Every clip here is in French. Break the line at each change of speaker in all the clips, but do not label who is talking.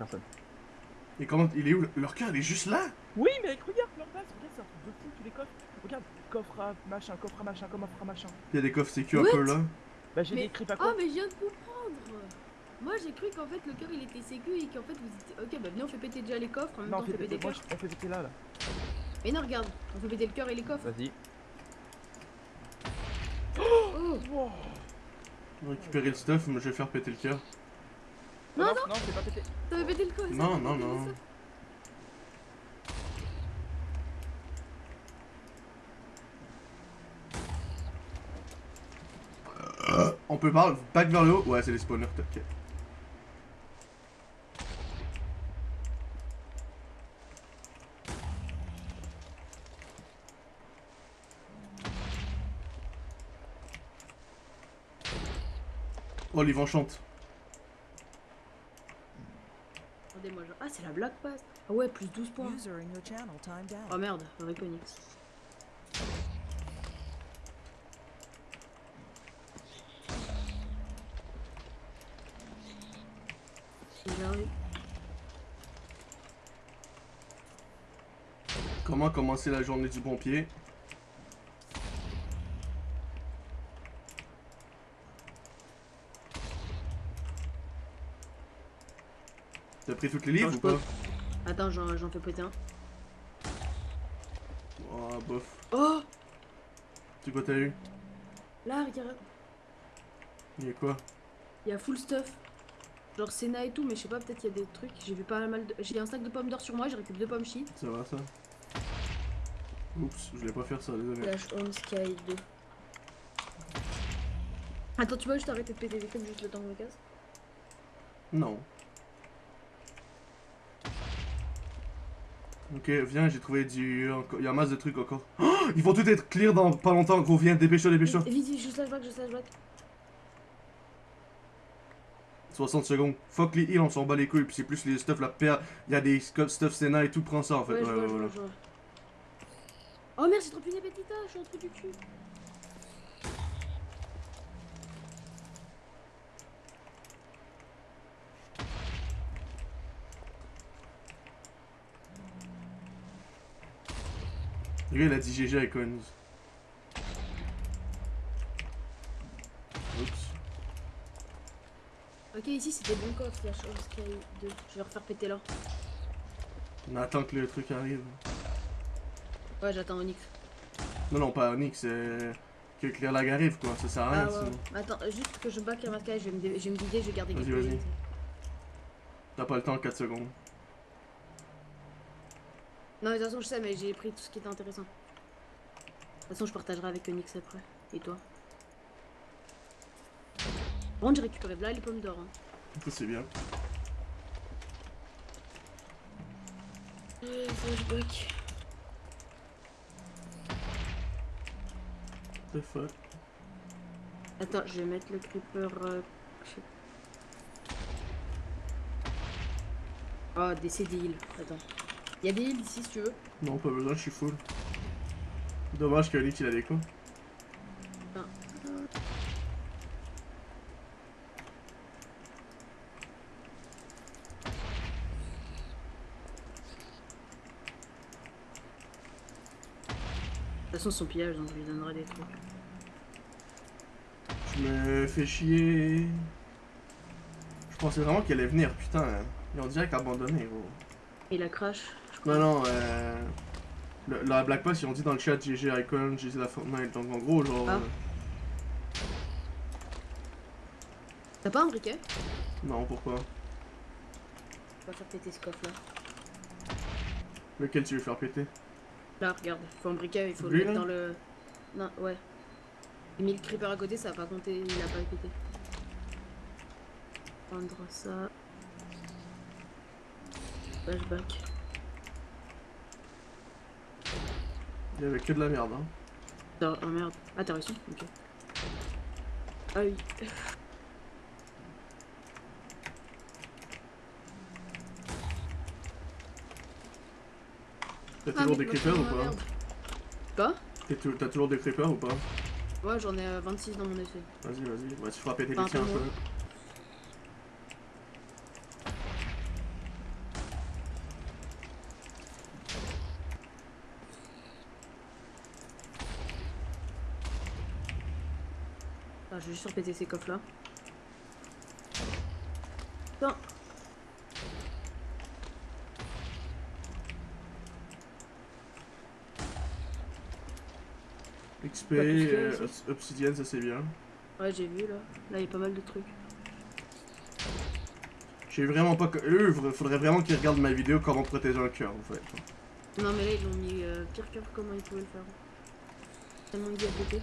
personne.
Et comment. Il est où Leur cœur, il est juste là?
Oui, mais regarde leur base, regarde, c'est un truc de fou, tous les coffres. Regarde, coffre à machin, coffre à machin, coffre à machin.
Il y a des coffres sécu un peu là.
Bah, j'ai
Mais-
des creeps à
Oh,
quoi
mais je viens de comprendre Moi j'ai cru qu'en fait le cœur il était sécu et qu'en fait vous étiez. Ok, bah venez, on fait péter déjà les coffres en même
Non,
temps
on
fait
fait
péter les coffres.
on fait péter là, là.
Mais non, regarde, on fait péter le cœur et les coffres.
Vas-y.
Oh
Wow.
Récupérer le stuff, moi je vais faire péter le cœur.
Non,
non, non, c'est pas pété.
Ça fait péter le corps
Non, non, non. On peut parler back vers le haut Ouais, c'est les spawners, ok. Oh, les vents chantent.
Attendez-moi, genre. Ah, c'est la black pass Ah ouais, plus 12 points. Oh merde. J'arrive.
Comment commencer la journée du pompier T'as pris toutes les livres ou
peux.
pas
Attends, j'en fais péter un.
Oh, bof.
Oh
C'est quoi t'as eu?
Là, regarde,
Il y a quoi?
Il y a full stuff. Genre Senna et tout, mais je sais pas, peut-être il y a des trucs. J'ai vu pas mal de. J'ai un sac de pommes d'or sur moi, j'ai récupéré deux pommes shit.
Ça va ça? Oups, je voulais pas faire ça, désolé.
Flash on Sky 2. Attends, tu vois, juste arrêter de péter des juste le temps que je me casse?
Non. Ok, viens, j'ai trouvé du... Il y a masse de trucs encore. Oh, ils vont tout être clear dans pas longtemps, gros, viens, dépêche-toi, dépêche-toi.
Vite, vite, je slash back, je slash back.
60 secondes. Fuck les heals, on s'en bat les couilles, puis c'est plus les stuff, la paire. Il y a des stuff Senna et tout, prends ça en fait.
Ouais,
Ouais, ouais.
Oh merde, j'ai trop puné Petita, je suis en trou du cul.
Le gars, il a dit GG Icons. Oups.
Ok, ici c'était bon coffre, Flash on Sky 2. Je vais refaire péter là.
On attend que le truc arrive.
Ouais, j'attends Onyx.
Non, non, pas Onyx, c'est. Que Claire Lag arrive, quoi. Ça sert à rien,
Ah ouais,
sinon.
Attends, euh, juste que je back à Matka, je vais me, dé- je vais me guider, je vais garder
Vas-y. T'as pas le temps, 4 secondes.
Non, mais de toute façon, je sais, mais j'ai pris tout ce qui était intéressant. De toute façon, je partagerai avec Onyx après. Et toi? Contre, j'ai récupéré là les pommes d'or. Hein.
Ça, c'est bien.
Euh, flashback.
The fuck?
Attends, je vais mettre le creeper. euh, Oh, des heals. Attends. Il y a des heals ici si tu veux.
Non, pas besoin, je suis full. Dommage qu'Onyx il a des coups.
Ah. De toute façon, son pillage, donc je lui donnerai des trucs.
Je me fais chier. Je pensais vraiment qu'elle allait venir, putain. Ils ont direct abandonné, gros.
Et la crash.
Non, non, euh. le- la Black Pass, ils ont dit dans le chat GG Icon, GG la Fortnite. Donc en gros, genre.
Ah.
euh,
T'as pas un briquet
Non, pourquoi?
On va faire péter ce coffre là.
Lequel tu veux faire péter?
Là, regarde, il faut un briquet, il faut
Lui,
le mettre dans le. Non, ouais. J'ai mis le creeper à côté, ça a pas compté, il a pas pété. Prendre ça. Flashback.
Il y avait que de la merde, hein.
Ah oh, merde. Ah, t'as réussi Ok. Ah oui.
T'as
Ah,
toujours des creepers ou pas.
Quoi?
T'as toujours des creepers ou pas?
Ouais, j'en ai euh, 26 dans mon essai.
Vas-y, vas-y. Ouais, tu feras péter les tiens
un peu. Vais juste ces coffres là. Putain.
XP, euh, obsidienne, ça c'est bien.
Ouais, j'ai vu là. Là, il y a pas mal de trucs.
J'ai vraiment pas. Eux, faudrait- vraiment qu'ils regardent ma vidéo comment protéger un cœur en fait.
Non, mais là, ils l'ont mis euh, pire cœur comment ils pouvaient le faire. Tellement côté.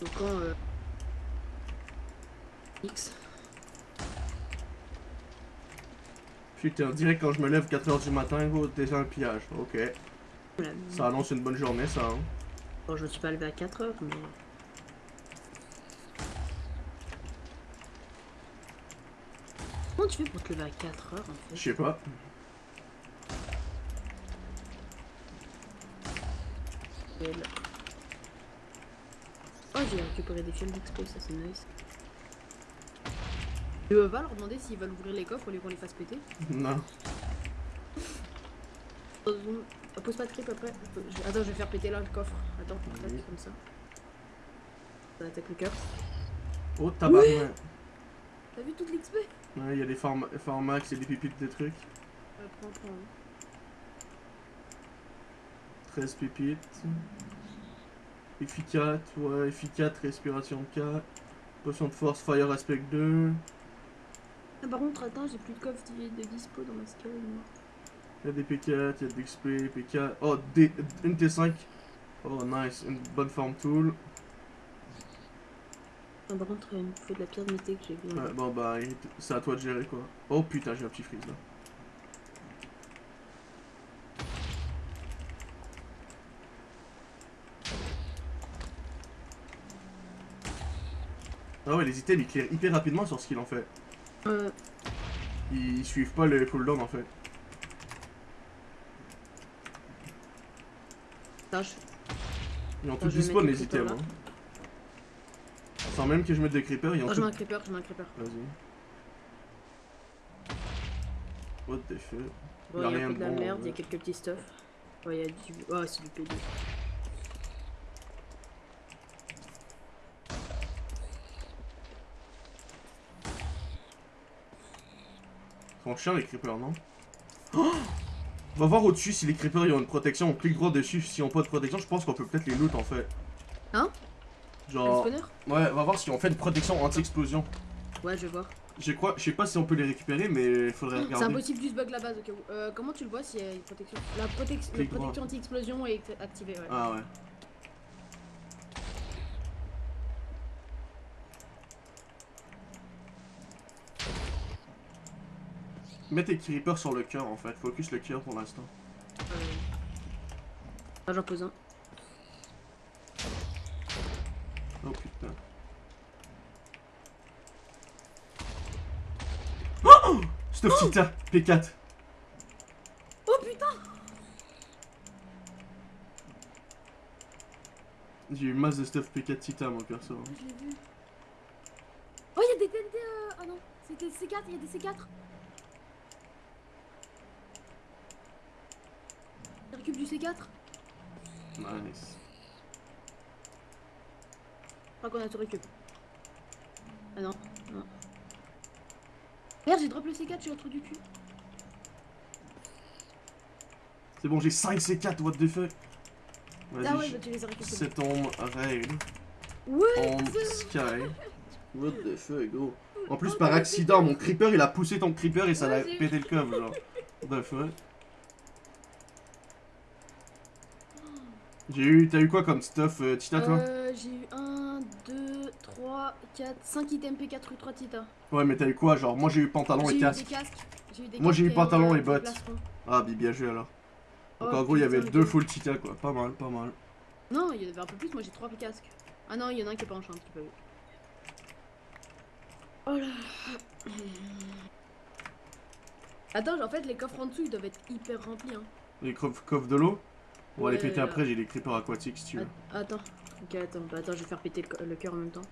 Donc quand euh... X.
Putain, direct quand je me lève 4h du matin, gros, déjà un pillage. Ok. Ça annonce une bonne journée, ça. Hein.
Bon, je me suis pas levé à 4 heures, mais. Comment tu fais pour te lever à 4 heures en
Je
fait
sais pas.
Oh, j'ai récupéré des fioles d'expo, ça c'est nice. Tu veux pas leur demander s'ils veulent ouvrir les coffres au lieu qu'on les fasse péter
Non.
Euh, Pose pas de creep après. Attends, je vais faire péter là le coffre. Attends,
Oui.
comme ça. Ça attaque le cœur.
Oh, tabarnak.
T'as vu toute l'XP
Ouais, il y a des formax et des pépites de trucs.
Euh, Prends, prends.
13 pépites. Efficace, ouais, efficace, respiration 4. Potion de force, fire aspect 2.
Ah, par contre, attends, j'ai plus de coffre de de dispo dans ma scale.
Il y a des P4, il y a des XP, P4. Oh, des, une T5. Oh, nice. Une bonne forme tool.
Ah, par contre, il me faut de la pierre de mété que j'ai vu.
Ouais, bon, bah, c'est à toi de gérer quoi. Oh putain, j'ai un petit freeze là. Ah ouais, les items ils clairent hyper rapidement sur ce qu'ils en fait.
Euh,
Ils, suivent pas le cooldown en fait. Ils ont
je
dispo
mettre
les
les
items. Hein. Sans même que je mette des creepers, ils ont
Oh, je
tous.
mets un creeper, je mets un creeper.
Vas-y. What the fuck?
Bon,
Y a
il y a
rien
un peu
de
la
bon,
merde, il y a quelques petits stuff. Ouais, il y a du. Oh, c'est du PD.
Sont chiants les creepers, non? Oh On va voir au-dessus si les creepers ils ont une protection. On clique droit dessus. S'ils ont pas de protection, je pense qu'on peut peut-être les loot en fait.
Hein
Genre. Ouais, on va voir si on fait une protection anti-explosion.
Ouais, je vais voir.
Je crois, je sais pas si on peut les récupérer, mais il faudrait
C'est
regarder.
impossible juste bug la base où. Euh, comment tu le vois s'il y a une protection? La, protection, la anti-explosion est act- activée, ouais.
Ah ouais. Mets tes creepers sur le cœur en fait. Focus le cœur pour l'instant.
Euh... Ah, j'en pose un.
Oh putain. Oh Stuff Tita, P4.
Oh putain
J'ai eu masse de stuff P4 Tita mon perso.
Je l'ai vu. Oh, il y a des TNT. Euh... Ah non, c'était C4, il y a des C4. Du C4.
Nice.
Je crois qu'on a tout récup. Ah non, non. Merde, j'ai drop le C4, j'ai un trou du cul.
C'est bon, j'ai 5 C4, what the fuck?
Ah ouais, bah tu les as récupérés.
c'est ton raid.
Ouais
On sky. What the fuck, gros? En plus,
Oh,
par accident, mon creeper il a poussé ton creeper et ça l'a pété le coffre, genre. What the fuck? J'ai eu. T'as eu quoi comme stuff, euh, Tita, toi?
Euh, j'ai eu 1, 2, 3, 4, 5 items P4 rue 3 Tita.
Ouais, mais t'as eu quoi? Genre, moi j'ai eu pantalon et casque.
eu des
Moi, j'ai eu pantalon et
des
bottes.
plastrons.
Ah, bi- bien joué alors. Donc
Oh,
en gros, il y avait deux full Tita, quoi. Pas mal, pas mal.
Non, il y en avait un peu plus, moi j'ai 3 casques. Ah non, il y en a un qui est pas en champ, tu peux. Oh là. Attends, en fait, les coffres en dessous ils doivent être hyper remplis. Hein.
Les coffres de l'eau? On va les
euh,
péter après, j'ai les creepers aquatiques si tu veux.
Attends, ok, attends, bah, attends, je vais faire péter le cœur en même temps.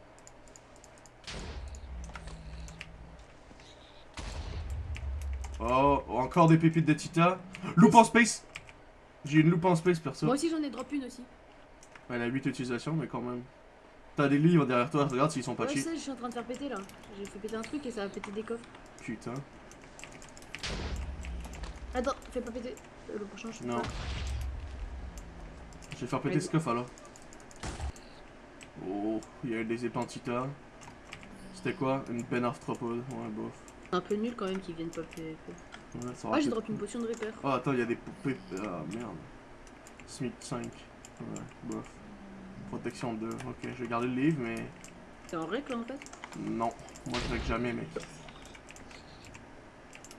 Oh, encore des pépites de Tita. Loupe en space J'ai une loupe en space perso.
Moi aussi j'en ai drop une aussi.
Elle a 8 utilisations, mais quand même. T'as des livres derrière toi, regarde s'ils sont pas
ouais,
cheap.
Ça, je suis en train de faire péter là. J'ai fait péter un truc et ça a pété des coffres.
Putain.
Attends, fais pas péter. Euh, le prochain, je
Non.
Pas.
Je vais faire péter ce coffre alors. Oh, il y a eu des Tita. C'était quoi? Une peine arthropode. Ouais, bof.
Un peu nul quand même qu'ils viennent pas PVP.
Ouais, ça
Ah, j'ai drop une potion de repair.
Oh, attends, il y a des poupées. Ah, merde. Smith 5. Ouais, bof. Protection 2. Ok, je vais garder le livre, mais.
C'est en règle en fait?
Non. Moi, je règle jamais, mec.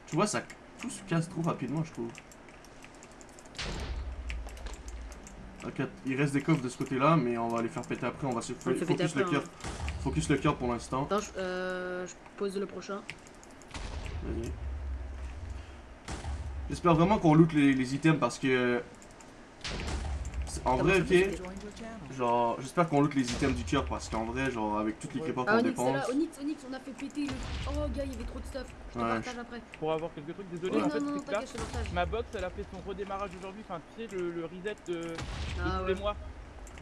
Tu vois, ça. Tout se casse trop rapidement, je trouve. Il reste des coffres de ce côté-là, mais on va les faire péter après. On va se
On péter
focus le cœur.
hein.
Focus le cœur pour l'instant.
Attends, je, euh, je pose le prochain.
Vas-y. J'espère vraiment qu'on loot les, les items parce que. En vrai, ok. Genre, j'espère qu'on loot les items du cœur parce qu'en vrai, genre, avec toutes les crépas
Ah,
qu'on dépense.
Onyx, Onyx, on a fait péter le. Oh, gars, il y avait trop de stuff. Je te
Ouais,
partage après.
Pour avoir quelques trucs, désolé, en fait, ma box, elle a fait son redémarrage aujourd'hui, enfin, tu sais, le, le reset de,
Ah
tous
ouais.
les mois.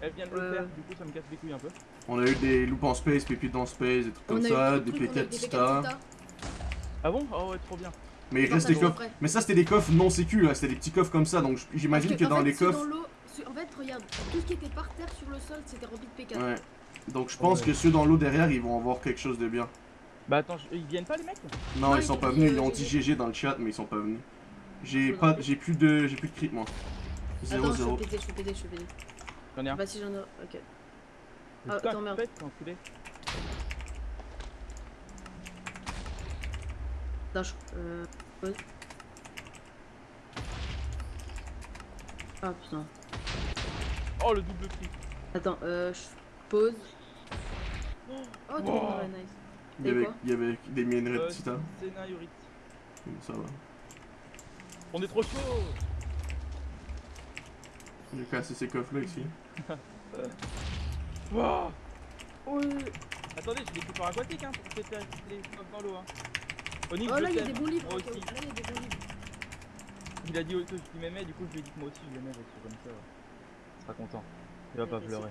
Elle vient de le faire, du coup, ça me casse les couilles un peu.
On a eu des loupes en space, pépites dans space, des trucs
On
comme ça, des. Tita.
Ah bon? Oh ouais, trop bien.
Mais il reste des coffres. Mais ça, c'était des coffres non sécu là, c'était des petits coffres comme ça, donc j'imagine que dans les coffres.
En fait, regarde, tout ce qui était par terre sur le sol, c'était rempli de P4.
Ouais. Donc je pense
Ouais.
que ceux dans l'eau derrière, ils vont avoir quelque chose de bien.
Bah attends, je- ils viennent pas les mecs?
Non,
Non,
ils
ils
sont
ont
pas venus,
euh,
ils ont dit
GG.
Dans le chat, mais ils sont pas venus. J'ai pas, j'ai plus de, j'ai plus de crit moi. 0
Attends, je
0.
fais péter, je fais péter, je fais péter.
J'en ai un.
Bah, si j'en ai. Ok. Ah,
Putain,
attends, merde.
pète, enculé.
Attends, je. Euh. Ah putain.
Oh, le double clic.
Attends, euh. Je pose. Oh, trop
Wow.
nice.
Il y avait,
quoi
il y avait des minerais de
Euh,
titan.
Sénat Yurit.
Ça va.
On est trop chaud
J'ai cassé ces coffres là ici.
Wow. Attendez, j'ai des coupeurs aquatiques hein, pour péter les coffres dans l'eau. Hein. Onyx,
Oh
je
là, il y a
t'aime.
des bons livres.
Moi
ok,
aussi.
Là, il y a des bons livres.
Il a dit que tu m'aimais, du coup je lui ai dit que moi aussi je l'aimais, que comme ça, il sera content. Il va pas pleurer.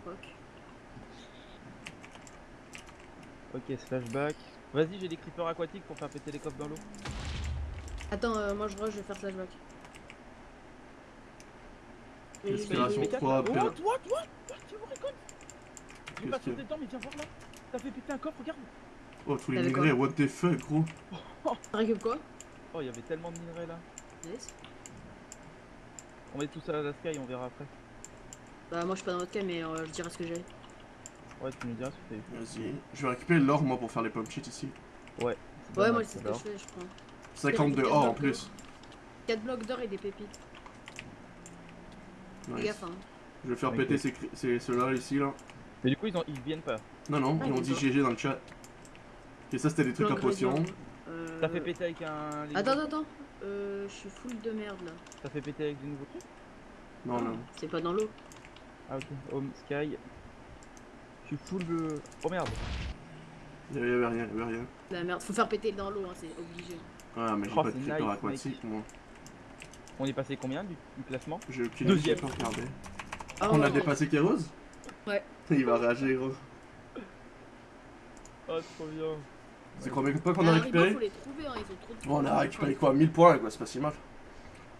Ok, flashback. Vas-y, j'ai des creepers aquatiques pour faire péter les coffres dans l'eau.
Attends, euh, moi je rush, je vais faire flashback.
Respiration
vais-
P4,
trois,
là.
per-
What, what, what, what, tu me récoltes J'ai
Qu'est-ce
pas
qu'il y a
sauté dedans, mais viens voir là. T'as fait péter un coffre, regarde.
Oh, tous les minerais, what the fuck, gros.
Récup quoi?
Oh, il y avait tellement de minerais là.
Yes.
On met tout ça à la sky, on verra après.
Bah, moi je suis pas dans votre cas, mais euh, je dirai ce que j'ai.
Ouais, tu me diras ce que t'as.
Vas-y. Je vais récupérer l'or, moi, pour faire les pommes shit ici.
Ouais,
dommage,
moi c'est ce que je fais, je prends.
52
quatre
or en plus.
4 blocs d'or et des pépites.
Nice.
gaffe, hein.
Je vais faire
Ok.
péter ces, cri- ces ceux-là ici, là.
Mais du coup, ils, ont... ils viennent pas.
Non, non,
Ah,
ils ont dit. GG dans le chat. Et ça, c'était des trucs à potion.
radiants. Euh,
T'as fait péter avec un. les
Attends, attends, attends. Euh, je suis full de merde là.
T'as fait péter avec des nouveaux trucs
Non, non.
C'est pas dans l'eau.
Ah, ok. Home, sky. Je suis full de. Oh merde.
Il y avait rien, il y avait rien.
La merde, faut faire péter dans l'eau, hein, c'est obligé.
Ah, mais j'ai
Oh,
pas de creeper
nice,
aquatique, moi.
On est passé combien du, du classement
J'ai aucune
Deuxième.
idée, pas regardé.
Ah,
On a
ouais,
dépassé Kéros
Ouais.
Il va rager, gros.
Oh, trop bien.
C'est combien de points qu'on a
Ah,
récupéré
Haribo, faut les trouver, hein, ils ont trop de
Bon, on a récupéré quoi 1000 points, quoi, c'est pas si mal.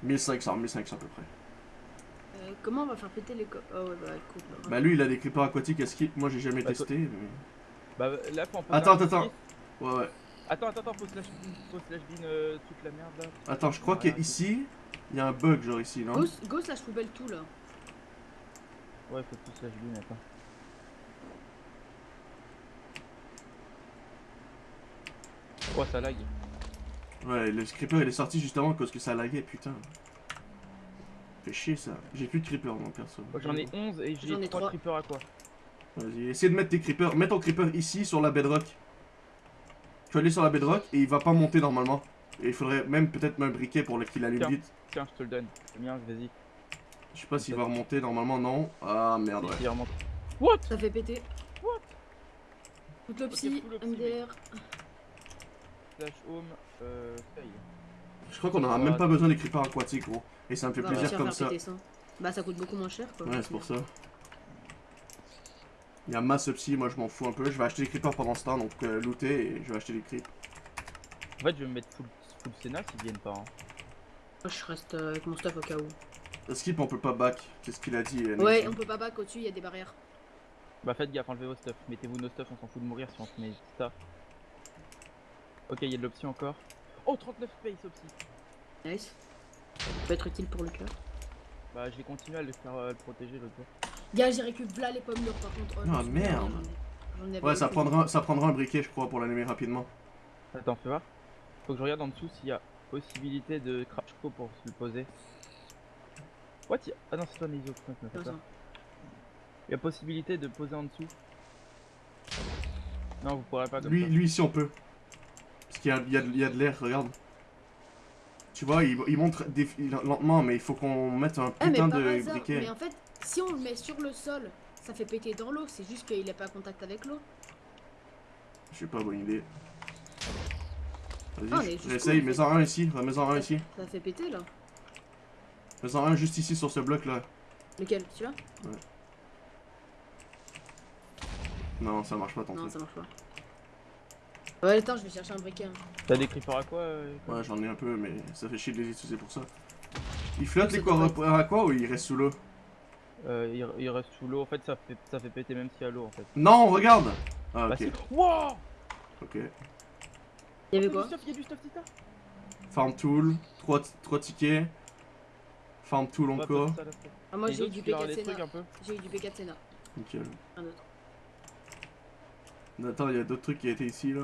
1500, 1500 à peu près.
Euh, comment on va faire péter les co... Oh ouais, bah écoute. bah,
Bah, lui, il a des creepers aquatiques à skip. Moi, j'ai jamais
Bah,
testé. Mais...
Bah là, faut en poser
Attends, attends,
petit.
Ouais, ouais.
Attends, attends, attends, faut slash bin, faut slash bin euh, toute la merde là.
Attends, je crois
Ouais,
qu'ici, il y a un bug, genre ici, non?
Go, go slash poubelle tout là.
Ouais, faut tout slash bin, attends. Oh, ça lag.
Ouais, le creeper, il est sorti justement parce que ça laguait, putain. Fait chier, ça. J'ai plus de creeper, moi, perso.
J'en ai 11 et
J'en ai
j'ai 3
trois.
creepers à quoi
Vas-y, essaie de mettre tes creepers. Mets ton creeper ici, sur la bedrock. Tu vas aller sur la bedrock et il va pas monter normalement. Et il faudrait même peut-être un briquet pour le- qu'il allume
Tiens.
vite.
Tiens, je te le donne. Le mien, vas-y.
Je sais pas s'il va remonter, normalement non. Ah merde, ouais.
Il remonte.
Ça fait péter.
What?
Toute le psy, MDR.
Slash home, euh, fail.
Je crois qu'on aura même pas besoin des creepers aquatiques, gros. Et ça me fait plaisir comme ça.
Bah ça coûte beaucoup moins cher quoi.
Ouais, c'est pour ça. Il y a masse psy, moi je m'en fous un peu. Je vais acheter des creepers pendant ce temps, donc euh, looter et je vais acheter des creeps.
En fait, je vais me mettre full, full Sénat s'ils viennent pas. hein.
Moi, je reste euh, avec mon stuff au cas où.
Skip, on peut pas back, c'est ce qu'il a dit. euh,
Ouais, on peut pas back au-dessus, il y a des barrières.
Bah faites gaffe, enlevez vos stuff. Mettez-vous nos stuff, on s'en fout de mourir si on se met ça. Ok, il y a de l'option encore. Oh, 39 space opti.
Nice. Ça peut être utile pour le cœur.
Bah je vais continuer à le faire euh, le protéger l'autre jour.
Gars, j'ai récupéré là les pommes d'or par contre. Oh,
Ah, merde. Ouais, ça prendra, ça prendra un briquet, je crois, pour l'animer rapidement.
Attends, fais voir. Faut que je regarde en dessous s'il y a possibilité de crash co pour se le poser. What? Y a- Ah non, c'est toi ça. Il y a possibilité de poser en dessous. Non, vous pourrez pas comme
Lui,
ça.
lui ici, on peut. Parce qu'il y a, y de- il y a de l'air, regarde. Tu vois, il, il montre des- lentement, mais il faut qu'on mette un
Ah mais
putain de
hasard,
briquet.
mais en fait, si on le met sur le sol, ça fait péter dans l'eau, c'est juste qu'il est pas contact avec l'eau.
Je sais pas, bonne idée.
Ah,
Vas-y,
jusqu'où,
j'essaye, mets-en un ici, mets-en un
Ça-
ici.
Ça fait péter là.
Mets-en un juste ici sur ce bloc là.
Lequel? Celui-là?
Non, ça marche pas ton
Non, ça marche pas. Ouais, attends, je vais chercher un briquet. hein.
T'as des creepers à quoi euh,
Ouais, j'en ai un peu, mais ça fait chier de les utiliser pour ça. Il flotte les
devrait
à quoi ou il reste sous l'eau
euh, il, il reste sous l'eau, en fait ça fait, ça fait péter même s'il y a l'eau en fait.
Non, regarde Ah,
Bah
ok.
si. Wow
Ok.
Il y avait
a
quoi
du stuff, il y a du stuff, Tita?
Farm tool, 3, tickets. Farm tool encore.
Ah, moi j'ai eu du
tu leur
P4
les trucs
Sénat.
un peu
J'ai eu du P4 Sénat.
Nickel.
Un autre.
Attends, il y a d'autres trucs qui étaient ici là.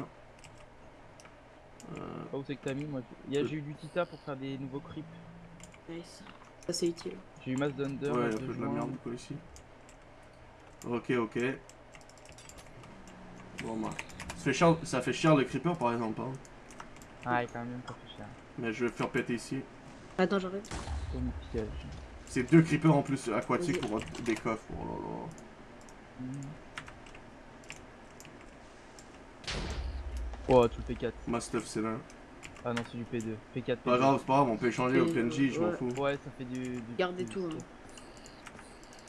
Ah, où c'est que t'as mis moi il y a- J'ai eu du tita pour faire des nouveaux creeps.
Nice. Ça c'est utile.
J'ai eu masse d'under.
ouais,
masse
un peu de la merde quoi ici. Ok, ok. Bon bah. Ça fait cher, ça fait cher le creeper par exemple, hein.
Ah, quand même, ça fait cher.
Mais je vais faire péter ici.
Attends,
piège.
C'est deux creepers en plus aquatiques pour des coffres. Oh là là.
Hmm. Oh, tout le P4.
Ma stuff c'est là.
Ah non, c'est du P2. P4, P2.
Pas grave, c'est pas grave, on peut échanger au PNJ, je m'en fous.
Ouais, ça fait du. du
Gardez
du
tout,
skip.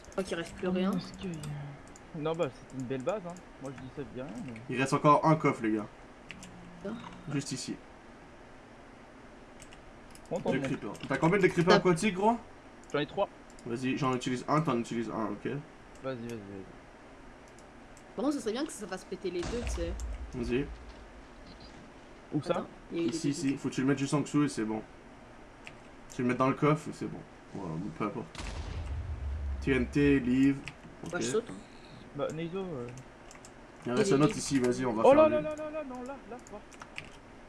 Je crois qu'il reste plus rien.
Oh, que- Non, bah, c'est une belle base, hein. Moi, je dis ça, je dis rien, mais.
Il reste encore un coffre, les gars.
Ah.
Juste ici. Deux creepers. T'as combien de creepers aquatiques, gros?
J'en ai 3.
Vas-y, j'en utilise un, t'en utilises un, ok
Vas-y, vas-y, vas-y.
Par contre, ce serait bien que ça fasse péter les deux, tu sais.
Vas-y.
Où ça
Attends,
Ici, ici. Faut que tu le mettes juste en dessous et c'est bon. Tu le mets dans le coffre et c'est bon. Voilà, peu importe. TNT, livre.
Bah,
Ok.
je saute. hein.
Bah, Neizo. euh,
Il en reste un autre ici, vas-y, on va
Oh
faire
là
lui.
là là là là, non, là, là, voir.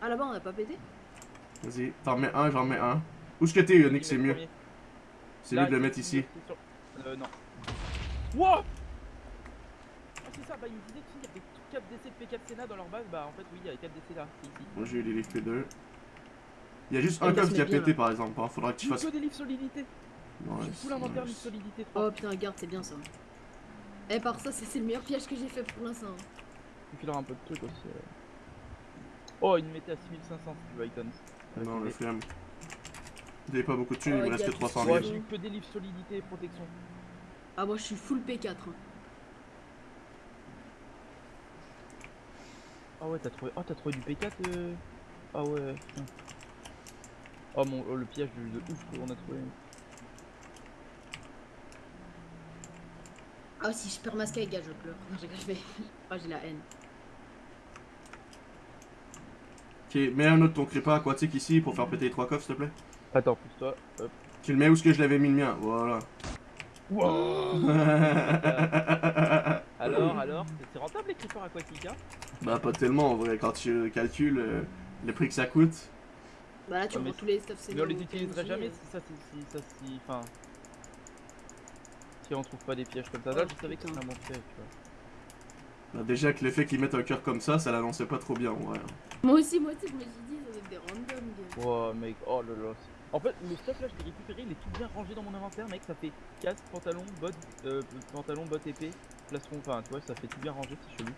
Ah là-bas, on a pas pété?
Vas-y, t'en mets un, j'en mets un. Où est-ce que t'es, Yannick, c'est mieux. C'est
Là,
mieux de le mettre ici.
Euh, non. Ah, c'est ça, bah, il me disait qu'il y avait 4 DC de P4 Sénat dans leur base. Bah, en fait, oui, il y a 4 DC là, c'est ici.
Moi j'ai eu les livres P2. Il y a juste
Et
un
se
qui a pété
là.
par exemple, hein. faudra que tu
J'ai
fasses.
que des livres solidité.
Ouais,
J'ai tout l'inventaire livre solidité 3.
Oh putain, regarde, c'est bien ça. Eh, par ça, c'est le meilleur piège que j'ai fait pour l'instant.
Il filera un peu de trucs aussi. euh. Oh, il me mettait à 6500 si tu veux,
Non, le flemme. Vous avez pas beaucoup de thunes,
Oh,
il me reste que
tout
300
ça.
000.
Ouais, j'ai eu que des livres solidité et protection.
Ah, moi, je suis full P4.
Ah ouais, t'as trouvé... Oh, t'as trouvé du P4 euh... Ah ouais, putain. Oh mon... oh, le piège de, de ouf qu'on a trouvé.
Ah, si je perds ma sky, gars, je pleure. Non, je vais. Ah, j'ai la haine.
Ok, mets un autre ton creeper aquatique ici pour faire péter les trois coffres s'il te plaît.
Attends, pousse-toi. Hop.
Tu le mets où est-ce que je l'avais mis le mien? Voilà.
Alors, alors, c'est- rentable les creepers aquatiques, hein?
Bah pas tellement en vrai, quand tu calcules euh, le prix que ça coûte.
Bah là, tu
Ouais,
revends tous les stuff, c'est
Mais on les utiliserait jamais si ça, si, si ça, si... Enfin... Si on trouve pas des pièges comme ça. Là, je savais que c'était un bon piège, tu vois.
Bah, déjà que l'effet qu'ils mettent un cœur comme ça, ça l'annonçait pas trop bien en vrai.
Moi aussi, moi aussi, je me suis dit, ça doit être des random, gars.
Oh mec, oh là là. En fait, le stuff là, je l'ai récupéré, il est tout bien rangé dans mon inventaire, mec. Ça fait casque, pantalon, bottes, euh, pantalon, bottes épée, plastron, enfin, tu vois, ça fait tout bien rangé, c'est chelou.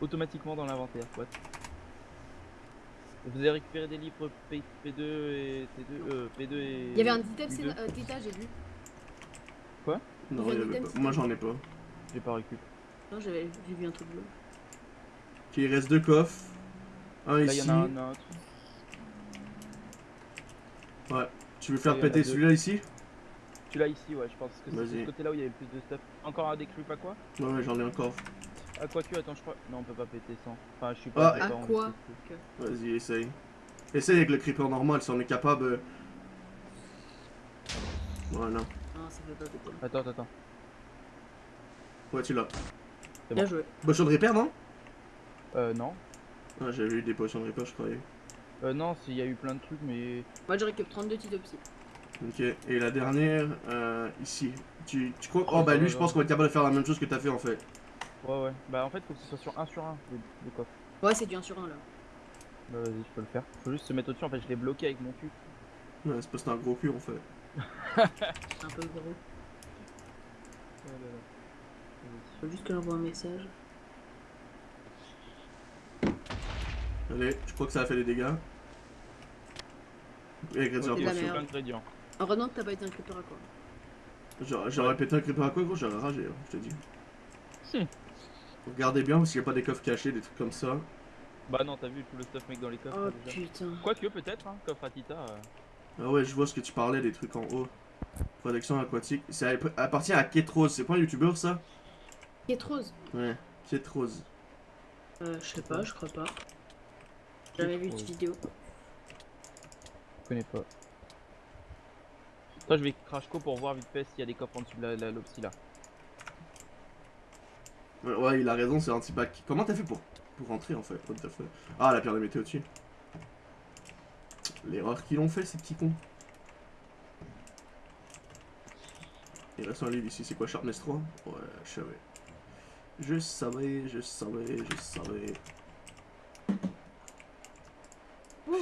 Automatiquement dans l'inventaire, quoi. Vous avez récupéré des livres P, 2 et T2, euh, P2 et.
Il y avait un item
P2.
Sénat- euh, Theta, j'ai vu.
Non,
Il y
avait pas. Moi, j'en ai pas.
J'ai pas récup.
Non, j'avais j'ai vu un truc bleu.
Ok, il reste deux coffres. Un
Là, il y
ici.
en a un autre.
Tu veux faire péter celui-là ici
Tu l'as ici, ouais, je pense que c'est ce côté-là où il y avait le plus de stuff. Encore un des creeps à quoi
Ouais, ouais, j'en ai encore.
À quoi tu attends, je crois. Non, on peut pas péter sans. Enfin, je suis pas.
Ah.
À quoi
Vas-y, essaye. Essaye avec le creeper normal si on est capable. euh. Voilà.
Non, ça fait pas péter.
Attends, attends, attends.
Ouais, tu l'as.
Bien
bon.
joué.
Potion de repair, non?
Euh, non.
Ah, j'avais eu des potions de repair, je croyais.
Euh, non, s'il y a eu plein de trucs, mais.
Moi, je récupère 32 Titopsy.
Ok, et la dernière, euh, ici. Tu, tu crois.
Oh,
Oh, bah lui, je pense qu'on va être capable de faire la même chose que t'as fait en fait.
Ouais, ouais. Bah, en fait, faut que ce soit sur 1 sur 1, le, le coffre.
Ouais, c'est du 1 sur 1 là.
Bah, vas-y, je peux le faire. Faut juste se mettre au-dessus, en fait, je l'ai bloqué avec mon cul.
Ouais, c'est parce que t'as un gros cul en fait.
C'est un peu gros. Faut juste que j'envoie un message.
Allez, je crois que ça a fait des dégâts. Et ingrédients
d'ingrédients.
Heureusement que t'as pas été un creeper à quoi.
J'aurais j'aurais pété un creeper à quoi, gros J'aurais ragé, hein, je te dis.
Hmm.
Regardez bien parce qu'il n'y a pas des coffres cachés, des trucs comme ça.
Bah, non, t'as vu tout le stuff mec dans les coffres
Oh
là, déjà.
putain.
Quoique, peut-être, hein, coffre à Tita. euh.
Ah ouais, je vois ce que tu parlais, des trucs en haut. Protection aquatique. Ça app- appartient à Ketrose, c'est pas un youtubeur ça?
Quête rose
Ouais, Ketrose.
Euh, je sais pas, je crois pas. J'ai jamais vu cette vidéo.
Je connais pas. Toi, je vais crash co pour voir vite fait s'il y a des coffres en dessous de la, l'opsie là.
Ouais, ouais, il a raison, c'est anti-pack. Comment t'as fait pour, pour rentrer en fait? What the fuck? Ah, la pierre de météo dessus. L'erreur qu'ils ont fait, ces petits cons. Il reste un livre ici, c'est quoi Sharpness 3 Ouais, je savais. Je savais, je savais, je savais.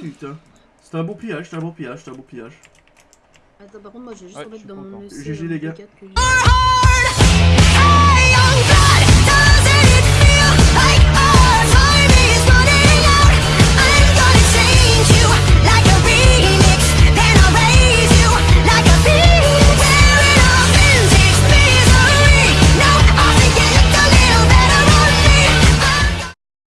Putain. C'était un beau pillage, c'était un beau pillage, c'était un beau pillage.
Attends, par contre, moi, je vais juste
Ouais,
remettre
suis
dans mon
GG,
un
les gars.
P4 que j'ai.